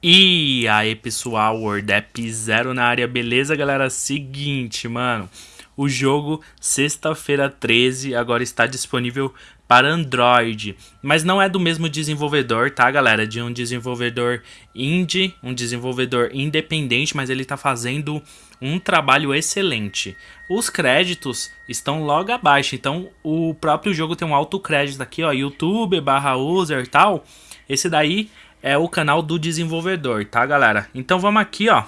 E aí pessoal, WordApp Zero na área, beleza galera? Seguinte, mano, o jogo sexta-feira 13 agora está disponível para Android, mas não é do mesmo desenvolvedor, tá galera? De um desenvolvedor indie, um desenvolvedor independente, mas ele está fazendo um trabalho excelente. Os créditos estão logo abaixo, então o próprio jogo tem um alto crédito aqui, ó, YouTube barra user e tal. Esse daí é o canal do desenvolvedor, tá, galera? Então vamos aqui, ó,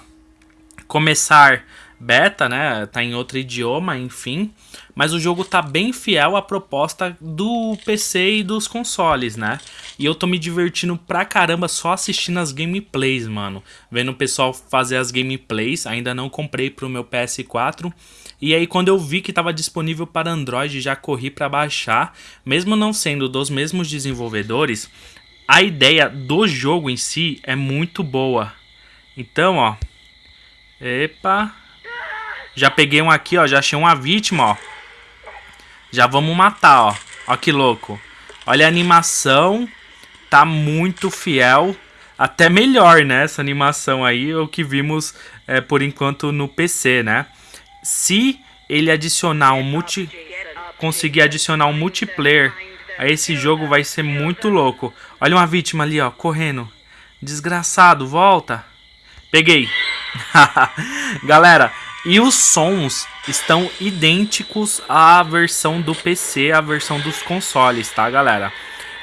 começar beta, né? Tá em outro idioma, enfim. Mas o jogo tá bem fiel à proposta do PC e dos consoles, né? E eu tô me divertindo pra caramba só assistindo as gameplays, mano. Vendo o pessoal fazer as gameplays. Ainda não comprei pro meu PS4. E aí quando eu vi que estava disponível para Android, já corri para baixar. Mesmo não sendo dos mesmos desenvolvedores, a ideia do jogo em si é muito boa. Então, ó. Epa. Já peguei um aqui, ó. Já achei uma vítima, ó. Já vamos matar, ó. Ó que louco. Olha a animação. Tá muito fiel. Até melhor, né? Essa animação aí. O que vimos, é, por enquanto, no PC, né? Se ele adicionar um multi... Conseguir adicionar um multiplayer esse jogo vai ser muito louco. Olha uma vítima ali, ó, correndo. Desgraçado, volta. Peguei. Galera, e os sons estão idênticos à versão do PC, à versão dos consoles, tá, galera?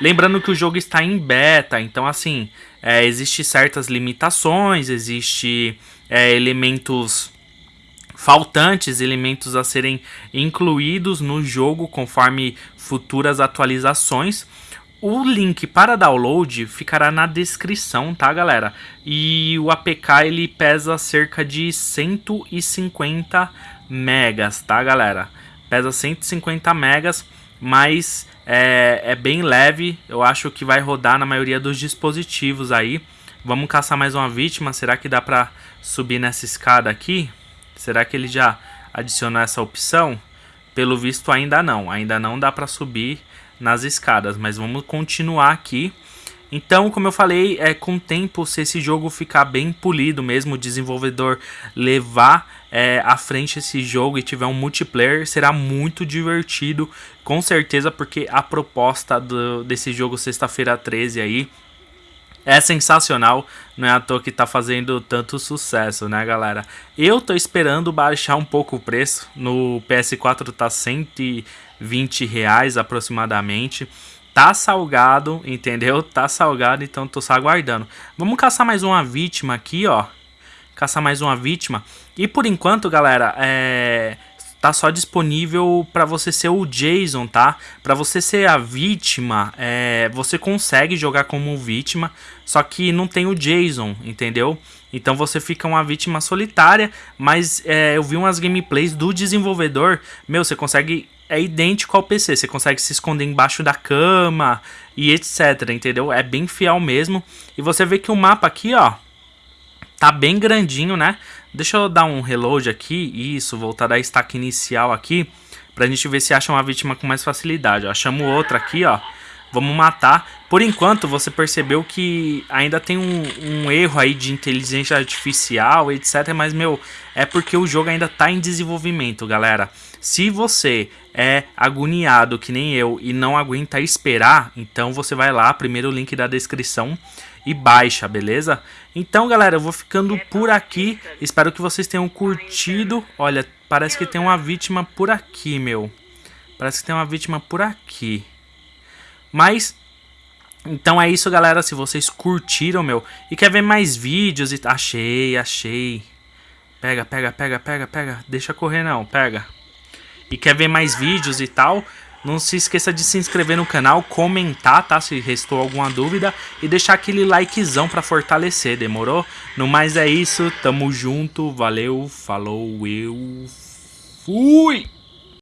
Lembrando que o jogo está em beta, então assim, é, existe certas limitações, existe é, elementos faltantes elementos a serem incluídos no jogo conforme futuras atualizações. O link para download ficará na descrição, tá galera? E o APK ele pesa cerca de 150 megas, tá galera? Pesa 150 megas, mas é, é bem leve, eu acho que vai rodar na maioria dos dispositivos aí. Vamos caçar mais uma vítima, será que dá pra subir nessa escada aqui? Será que ele já adicionou essa opção? Pelo visto ainda não, ainda não dá para subir nas escadas, mas vamos continuar aqui. Então, como eu falei, é com o tempo, se esse jogo ficar bem polido mesmo, o desenvolvedor levar é, à frente esse jogo e tiver um multiplayer, será muito divertido, com certeza, porque a proposta do, desse jogo sexta-feira 13 aí é sensacional, não é à toa que tá fazendo tanto sucesso, né, galera? Eu tô esperando baixar um pouco o preço, no PS4 tá 120 reais aproximadamente. Tá salgado, entendeu? Tá salgado, então tô só aguardando. Vamos caçar mais uma vítima aqui, ó. Caçar mais uma vítima. E por enquanto, galera, é tá só disponível para você ser o Jason, tá? Para você ser a vítima, é, você consegue jogar como vítima, só que não tem o Jason, entendeu? Então você fica uma vítima solitária, mas é, eu vi umas gameplays do desenvolvedor, meu, você consegue é idêntico ao PC, você consegue se esconder embaixo da cama e etc, entendeu? É bem fiel mesmo. E você vê que o mapa aqui, ó, tá bem grandinho, né? Deixa eu dar um reload aqui, isso, voltar da estaca inicial aqui, pra gente ver se acha uma vítima com mais facilidade. Ó, chamo outra aqui, ó, vamos matar. Por enquanto, você percebeu que ainda tem um, um, erro aí de inteligência artificial, etc. Mas, meu, é porque o jogo ainda tá em desenvolvimento, galera. Se você é agoniado que nem eu e não aguenta esperar, então você vai lá, primeiro link da descrição e baixa, beleza? Então, galera, eu vou ficando por aqui. Espero que vocês tenham curtido. Olha, parece que tem uma vítima por aqui, meu. Parece que tem uma vítima por aqui. Mas, então é isso, galera. Se vocês curtiram, meu, e quer ver mais vídeos e... Achei, achei. Pega, pega, pega, pega, pega. Deixa correr não, pega. E quer ver mais vídeos e tal... Não se esqueça de se inscrever no canal, comentar, tá? Se restou alguma dúvida e deixar aquele likezão pra fortalecer, demorou? No mais é isso, tamo junto, valeu, falou, eu fui!